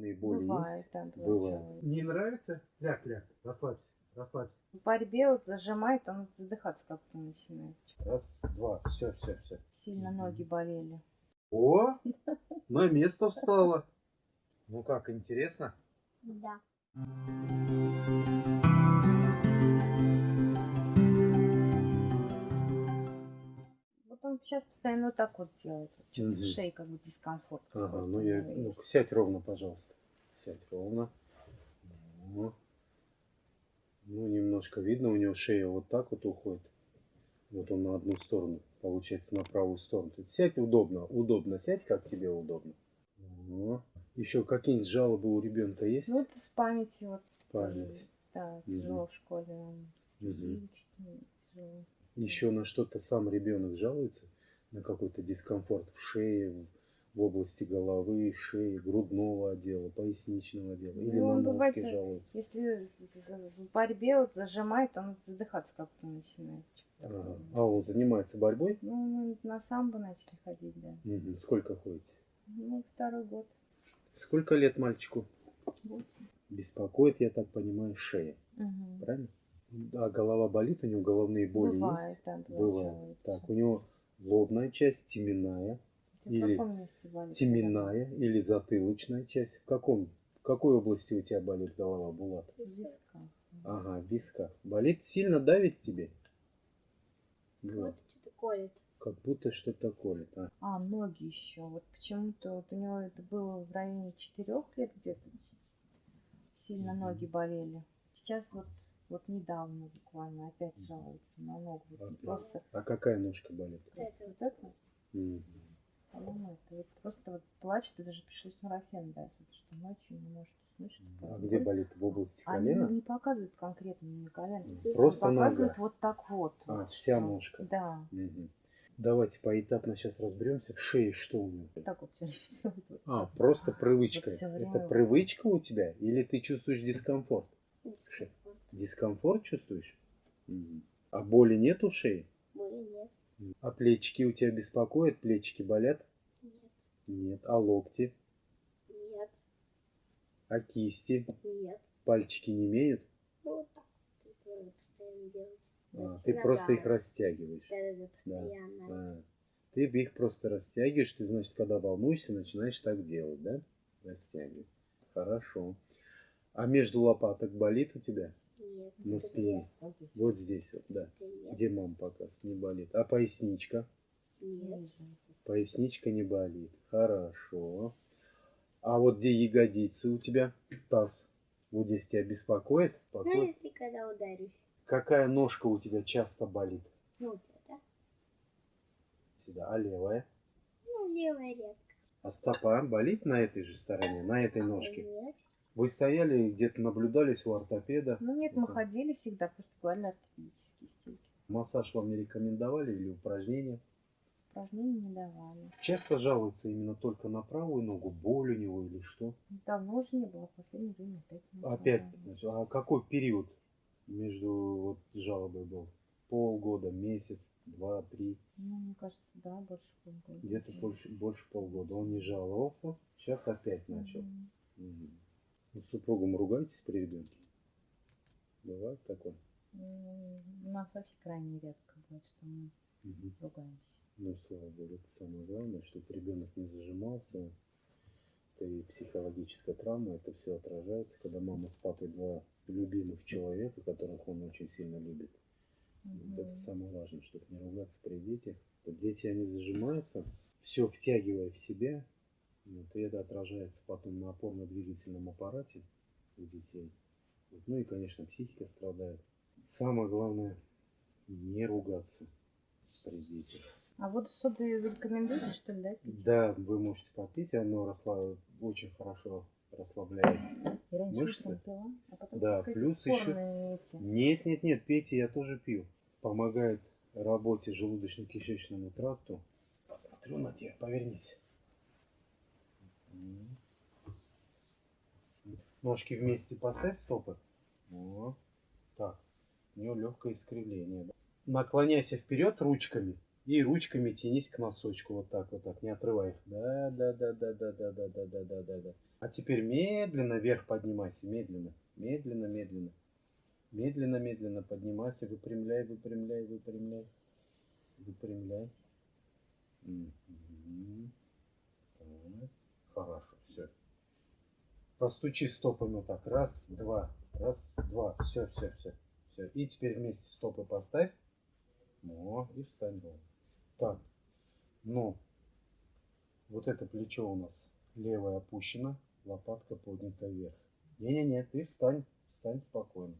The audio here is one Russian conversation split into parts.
Головные боли Бывает, есть? да, Бывает. Не нравится? Ляг, ляг. Расслабься. Расслабься. В борьбе вот зажимает, он задыхаться как-то начинает. Раз, два, все, все, все. Сильно ноги болели. О, на место встала. Ну как, интересно? Да. Он сейчас постоянно вот так вот делает. Вот Что-то Мгм. в шее как бы дискомфорт. Ага, ну я, ну сядь ровно, пожалуйста. Сядь ровно. Ну, ну, немножко видно, у него шея вот так вот уходит. Вот он на одну сторону, получается, на правую сторону. То есть сядь удобно, удобно сядь, как тебе удобно. Еще какие-нибудь жалобы у ребенка есть? Ну, вот с памяти вот. Память. Да, тяжело в школе. ну, тяжело. Еще на что-то сам ребенок жалуется? На какой-то дискомфорт в шее, в- области головы, шеи, грудного отдела, поясничного отдела? Или Ну, на бывает, э, жалуется? Если в борьбе вот зажимает, он задыхаться как-то начинает. Ага. А он занимается борьбой? Ну, мы на самбо начали ходить, да. Мгм. Сколько ходите? Ну, второй год. Сколько лет мальчику? Восемь. Беспокоит, я так понимаю, шея. Мгм. Правильно? А голова болит, у него головные боли Бывает, есть? да, Бывает. Так, у него лобная часть, теменная, или болит теменная или затылочная часть. В каком, в какой области у тебя болит голова, Булат? В висках. Ага, в висках. Болит? Сильно давит тебе? Вот что-то колет. Как будто что-то колет. А. А, ноги еще. Вот почему-то вот у него это было в районе четырех лет где-то. Сильно Мгм. ноги болели. Сейчас вот вот недавно буквально опять жалуется на ногу. Вот Опять. Просто а какая ножка болит? Вот это вот это, Мгм. по-моему, это вот просто вот плачет, и даже пришлось нурофен дать, потому что ночью не может уснуть. что А где болит? В области Они колена? не показывают конкретно не колено. Мгм. Просто показывают нога. вот так вот. А, вот вся что. ножка. Да. Мгм. Давайте поэтапно сейчас разберемся. В шее что у него? Вот так вот А, просто привычка. Вот Это привычка у тебя? Или ты чувствуешь дискомфорт? дискомфорт. Дискомфорт чувствуешь? А боли нету в шее? Боли нет. А плечики у тебя беспокоят? Плечики болят? Нет. Нет. А локти? Нет. А кисти? Нет. Пальчики не имеют? Ну вот так постоянно делать. А, ты просто их растягиваешь. Да-да-да, постоянно. А, Ты их просто растягиваешь, ты, значит, когда волнуешься, начинаешь так делать, да? Растягивать. Хорошо. А между лопаток болит у тебя? Нет. На спине? Вот здесь. Вот здесь вот, да. нет. Где мам показывает? Не болит. А поясничка? Нет. Поясничка не болит. Хорошо. А вот где ягодицы у тебя? Таз. Вот здесь тебя беспокоит? Ну, Беспокоит? если когда ударюсь. Какая ножка у тебя часто болит? Ну, вот это. Всегда. А левая? Ну, левая редко. А стопа болит на этой же стороне, на этой ножке? Нет. Вы стояли где-то наблюдались у ортопеда? Ну нет, мы ходили всегда, просто говорили ортопедические стельки. Массаж вам не рекомендовали или упражнения? Упражнений не давали. Часто жалуется именно только на правую ногу, боль у него или что? Давно уже не было, в последнее время опять. не Опять, значит, а какой период между вот жалобой был? Полгода, месяц, два, три, Ну, мне кажется, да, больше полгода. где-то больше, больше полгода. Он не жаловался, сейчас опять начал. Мгм. Мгм. Вы с супругом ругаетесь при ребенке? Бывает такое? У нас вообще крайне редко бывает, что мы Мгм. ругаемся. Ну, слава богу, это самое главное, чтобы ребенок не зажимался. Это и психологическая травма, это все отражается, когда мама с папой два любимых человека, которых он очень сильно любит. Вот это самое важное, чтобы не ругаться при детях. Вот дети, они зажимаются, все втягивая в себя, вот, и это отражается потом на опорно-двигательном аппарате у детей. Вот, ну и, конечно, психика страдает. Самое главное, не ругаться при детях. А вот соды рекомендуете, что ли, да, пить? Да, вы можете попить, оно росла, очень хорошо расслабляет. Я мышцы. пила, а потом Да, плюс спорные эти. Нет, нет, нет, пейте, я тоже пью. Помогает работе желудочно-кишечному тракту. Посмотрю на тебя, повернись. Ножки вместе поставь, стопы. О, так, у нее легкое искривление. да. Наклоняйся вперед ручками и ручками тянись к носочку. Вот так, вот так, не отрывай их. Да, да, да, да, да, да, да, да, да, да, да, да. А теперь медленно вверх поднимайся, медленно, медленно, медленно. Медленно, медленно поднимайся, выпрямляй, выпрямляй, выпрямляй. Выпрямляй. Мгм. Хорошо, все. Постучи стопами так. Раз, два, раз, два. Все, все, все. Все. И теперь вместе стопы поставь. О, и встань ровно. Так. Ну, вот это плечо у нас левое опущено, лопатка поднята вверх. Не-не-не, ты встань, встань спокойно.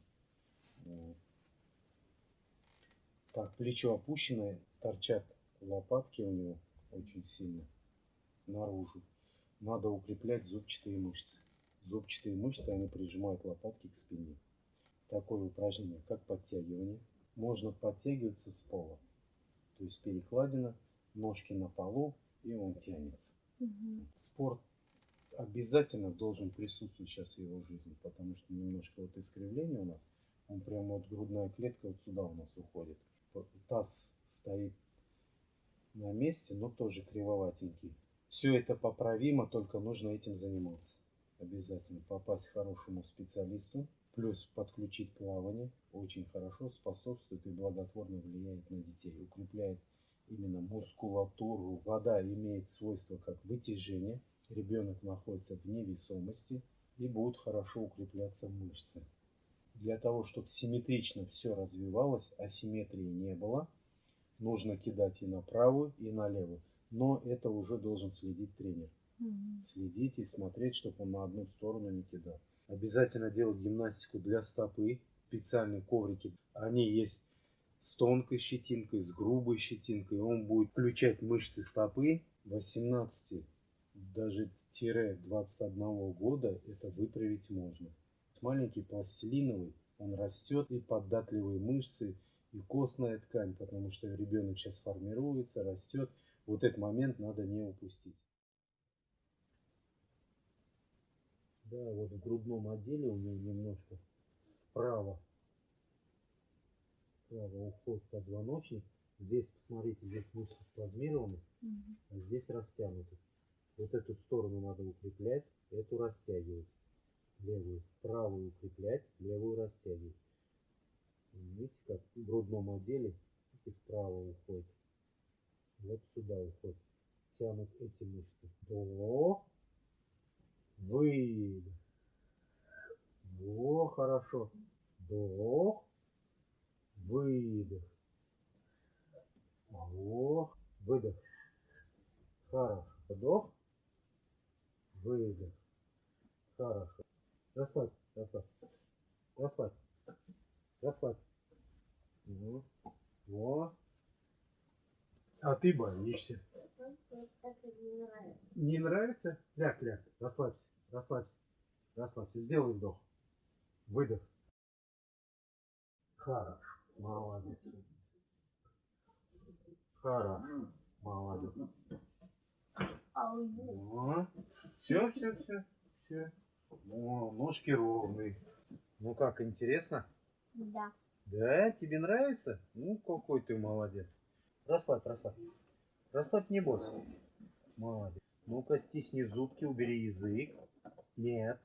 Вот. Так, плечо опущенное, торчат лопатки у него очень сильно наружу. Надо укреплять зубчатые мышцы. Зубчатые мышцы, они прижимают лопатки к спине. Такое упражнение, как подтягивание. Можно подтягиваться с пола. То есть перекладина, ножки на полу, и он тянется. Мгм. Спорт обязательно должен присутствовать сейчас в его жизни, потому что немножко вот искривление у нас, он прямо вот грудная клетка вот сюда у нас уходит. Таз стоит на месте, но тоже кривоватенький. Все это поправимо, только нужно этим заниматься. Обязательно попасть к хорошему специалисту, плюс подключить плавание. Очень хорошо способствует и благотворно влияет на детей. Укрепляет именно мускулатуру. Вода имеет свойство как вытяжение. Ребенок находится в невесомости и будут хорошо укрепляться мышцы. Для того, чтобы симметрично все развивалось, асимметрии не было, нужно кидать и на правую, и на левую. Но это уже должен следить тренер. Мгм. Следить и смотреть, чтобы он на одну сторону не кидал. Обязательно делать гимнастику для стопы. Специальные коврики. Они есть с тонкой щетинкой, с грубой щетинкой. Он будет включать мышцы стопы 18, даже тире 21 года. Это выправить можно. Маленький пластилиновый, он растет и податливые мышцы, и костная ткань, потому что ребенок сейчас формируется, растет. Вот этот момент надо не упустить. Да, вот в грудном отделе у него немножко вправо, вправо уходит позвоночник. Здесь, посмотрите, здесь мышцы спазмированы, Мгм. а здесь растянуты. Вот эту сторону надо укреплять, эту растягивать. Левую, правую укреплять, левую растягивать. Видите, как в грудном отделе видите, вправо уходит. Вот сюда уходит. Тянут эти мышцы. Вдох. Выдох. Во, хорошо. Вдох. Выдох. Вдох. Выдох. Хорошо. Вдох. Выдох. Хорошо. Расслабь, расслабь. Расслабь. Расслабь. Во. Во. А ты боишься. Не нравится. Ляг, ляг. Расслабься, расслабься, расслабься. Сделай вдох. Выдох. Хорошо. Молодец. Хорошо. Молодец. Ау. Все, все, все, все. О, ножки ровные. Ну как, интересно? Да. Да, тебе нравится? Ну, какой ты молодец. Расслабь, расслабь. Расслабь, не бойся. Молодец. Ну-ка, стисни зубки, убери язык. Нет.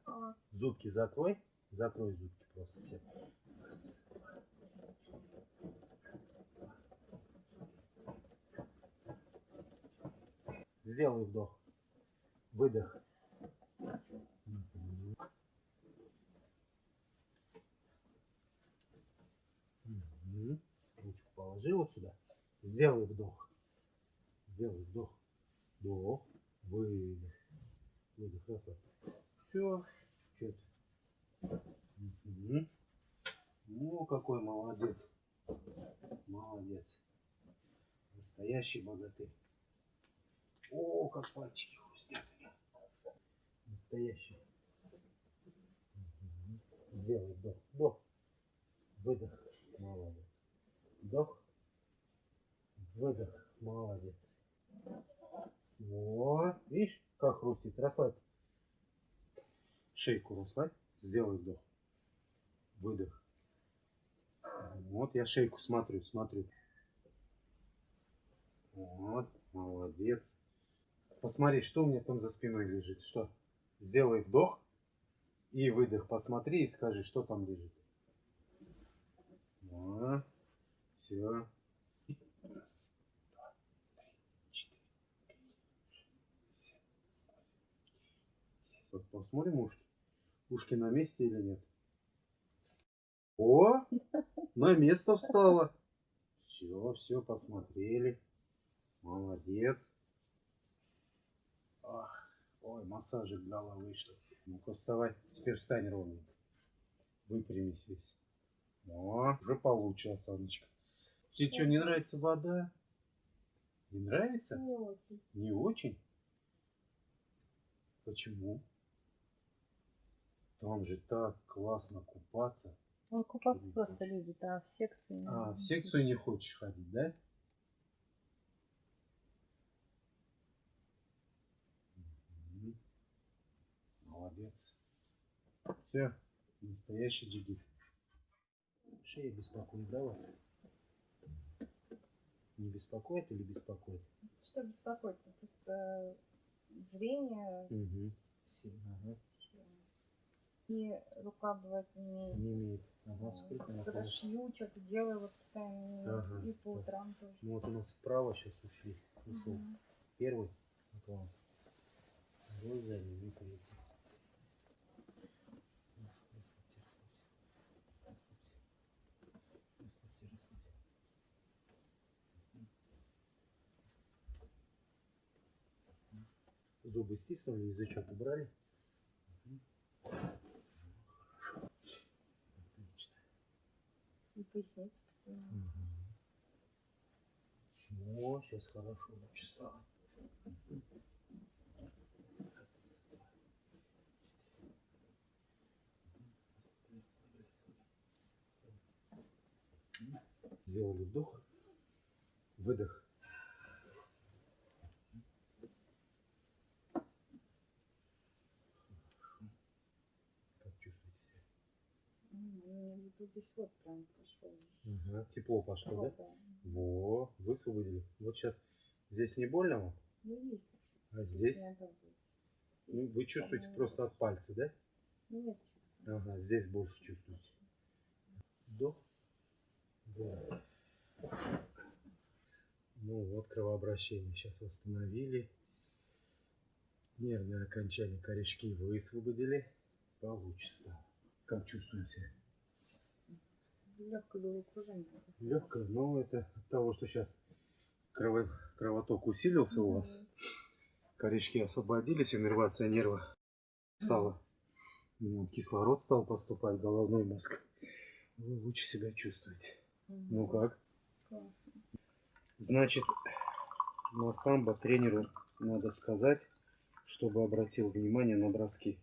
Зубки закрой. Закрой зубки просто. Всё. Сделай вдох. Выдох. Ручку положи вот сюда. Сделай вдох. Сделай вдох. Вдох. Выдох. Выдох. Расслабь. Все. Мгм. Ну, какой молодец. Молодец. Настоящий богатырь. О, как пальчики хрустят у него. Настоящий. Сделай вдох. Вдох. Выдох. Молодец. Вдох. Выдох. Молодец. Вот. Видишь, как хрустит. Расслабь. Шейку расслабь. Сделай вдох. Выдох. Вот я шейку смотрю, смотрю. Вот, молодец. Посмотри, что у меня там за спиной лежит. Что? Сделай вдох и выдох. Посмотри и скажи, что там лежит. Все. Раз, два, три, четыре, пять, шесть, семь, восемь, девять. Вот посмотрим ушки. Ушки на месте или нет? О, на место встала. Все, все, посмотрели. Молодец. Ах, ой, массажик головы что. Ну-ка вставай. Теперь встань ровненько. Выпрямись весь. О, уже получше осаночка. Тебе что, не нравится вода? Не нравится? Не очень. Не очень? Почему? Там же так классно купаться. Он купаться Любит просто любит, а в секции... не А, в секцию не хочешь ходить, да? Молодец. Все, настоящий джигит. Шея беспокоит, да, вас? Не беспокоит или беспокоит? Что беспокоит? Ну, Просто зрение Угу. Ага. И рука бывает не имеет. Не имеет. Ага, сколько она Когда шью, что-то делаю, вот постоянно не имеет. Ага. И по утрам тоже. Ну вот у нас справа сейчас ушли. Ушел. Мгм. Первый. Вот он. Второй задний и третий. Зубы стиснули, язычок убрали. Мгм. Хорошо. Отлично. И поясницу потянула. О, сейчас хорошо, стало. Сделали вдох, выдох. Как чувствуете себя? М, у меня вот здесь вот прям Ага, Тепло пошло, да? Вот, да. Во, высвободили. Вот сейчас здесь не больно вам, Ну, есть. а здесь ну, вы чувствуете просто от пальца, да? Нет, Ага, здесь больше чувствуете. Вдох. Выдох. Ну вот кровообращение сейчас восстановили. Нервные окончания корешки высвободили. Получше стало. Как чувствуете? Легкое головокружение. Легкое, но это от того, что сейчас крово- кровоток усилился у вас. Корешки освободились, иннервация нерва стала. Вот кислород стал поступать в головной мозг. Вы лучше себя чувствуете. Ну как? Классно. Значит, на самбо тренеру надо сказать, чтобы обратил внимание на броски.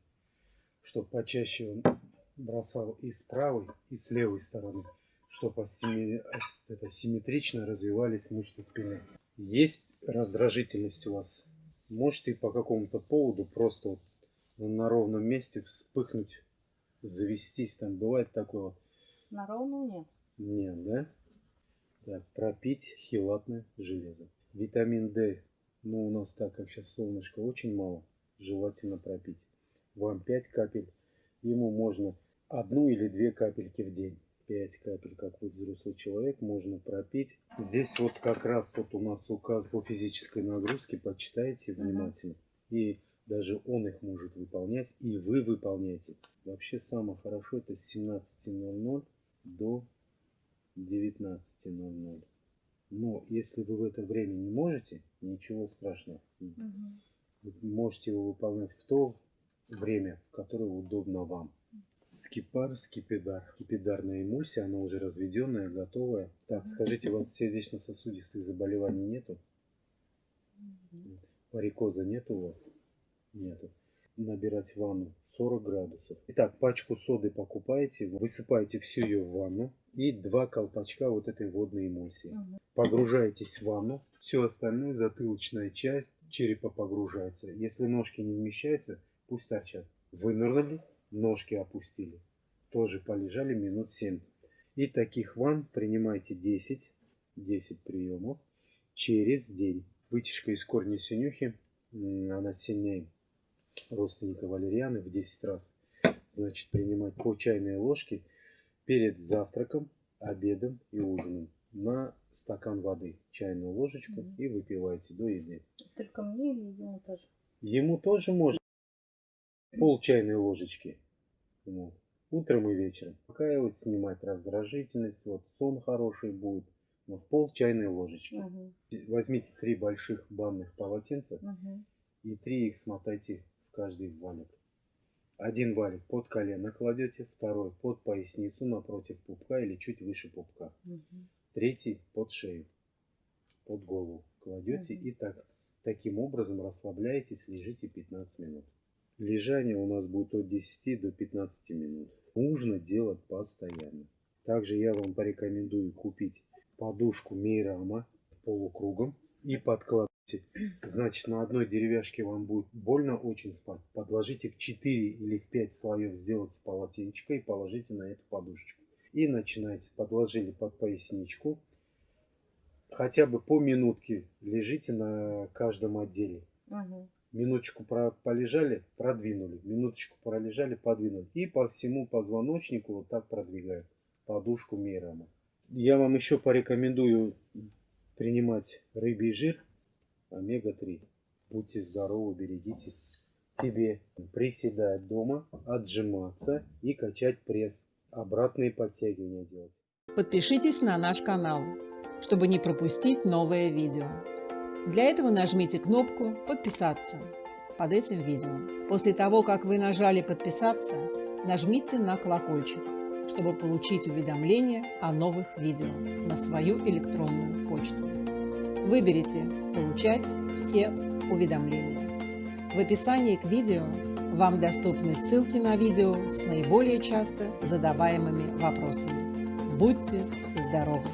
Чтобы почаще он бросал и с правой, и с левой стороны. Чтобы это, симметрично развивались мышцы спины. Есть раздражительность у вас. Можете по какому-то поводу просто вот на ровном месте вспыхнуть, завестись. Там бывает такое вот. На ровном нет. Нет, да? Так, пропить хилатное железо. Витамин D. Ну, у нас так как сейчас солнышко очень мало. Желательно пропить. Вам 5 капель. Ему можно одну или две капельки в день. 5 капель, как вы взрослый человек, можно пропить. Здесь вот как раз вот у нас указ по физической нагрузке. Почитайте внимательно. И даже он их может выполнять, и вы выполняете. Вообще самое хорошо это с 17.00 до 19.00. Но если вы в это время не можете, ничего страшного. Мгм. Вы можете его выполнять в то время, которое удобно вам. Скипар, скипидар. Скипидарная эмульсия, она уже разведенная, готовая. Так, скажите, у вас сердечно-сосудистых заболеваний нету? Мгм. Варикоза нет у вас? Нету. Набирать ванну 40 градусов. Итак, пачку соды покупаете, высыпаете всю ее в ванну и два колпачка вот этой водной эмульсии. Погружаетесь в ванну, все остальное, затылочная часть черепа погружается. Если ножки не вмещаются, пусть торчат. Вынырнули, ножки опустили. Тоже полежали минут 7. И таких ванн принимайте 10, 10 приемов через день. Вытяжка из корня синюхи, она сильнее родственника валерианы в 10 раз. Значит, принимать по чайной ложке перед завтраком, обедом и ужином на стакан воды, чайную ложечку Мгм. и выпивайте до еды. Только мне или ему тоже? Ему тоже можно пол чайной ложечки. Вот. Утром и вечером. Успокаивать, снимать раздражительность, вот сон хороший будет. Вот пол чайной ложечки. Мгм, Возьмите три больших банных полотенца мгм, и три их смотайте в каждый валик. Один валик под колено кладете, второй под поясницу напротив пупка или чуть выше пупка. мгм. Третий под шею, под голову кладете Мгм. и так, таким образом расслабляетесь, лежите 15 минут. Лежание у нас будет от 10 до 15 минут. Нужно делать постоянно. Также я вам порекомендую купить подушку Мейрама полукругом и подкладывайте. Значит, на одной деревяшке вам будет больно очень спать. Подложите в 4 или в 5 слоев, сделайте полотенечко и положите на эту подушечку. И начинайте. Подложили под поясничку. Хотя бы по минутке лежите на каждом отделе. Мгм. Минуточку полежали, продвинули. Минуточку пролежали, подвинули. И по всему позвоночнику вот так продвигаем подушку Мейрама. Я вам еще порекомендую принимать рыбий жир омега-3. Будьте здоровы, берегите тебе приседать дома, отжиматься и качать пресс. Обратные подтягивания делать. Подпишитесь на наш канал, чтобы не пропустить новое видео. Для этого нажмите кнопку «Подписаться» под этим видео. После того, как вы нажали «Подписаться», нажмите на колокольчик, чтобы получить уведомления о новых видео на свою электронную почту. Выберите «Получать все уведомления». В описании к видео вам доступны ссылки на видео с наиболее часто задаваемыми вопросами. Будьте здоровы!